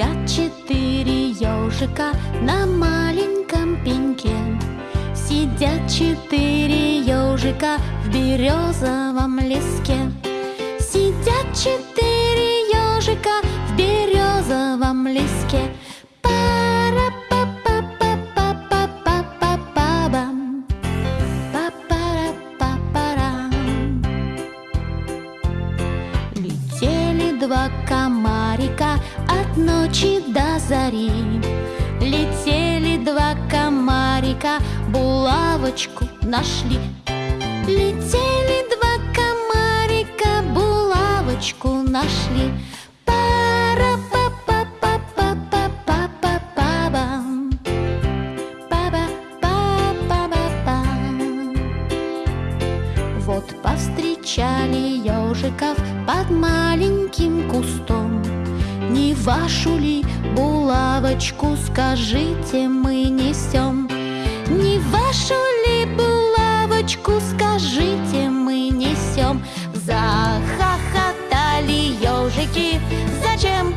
Спят четыре ежика на маленьком пеньке. Сидят четыре ежика в березовом леске. Сидят четыре ежика в березовом леске. Летели два комара комарика от ночи до зари. Летели два комарика, булавочку нашли. Летели два комарика, булавочку нашли. Пара па па па па па па па па. Вот повстречали ежиков под маленьким кустом вашу ли булавочку, скажите, мы несем. Не вашу ли булавочку, скажите, мы несем. Захохотали ежики, зачем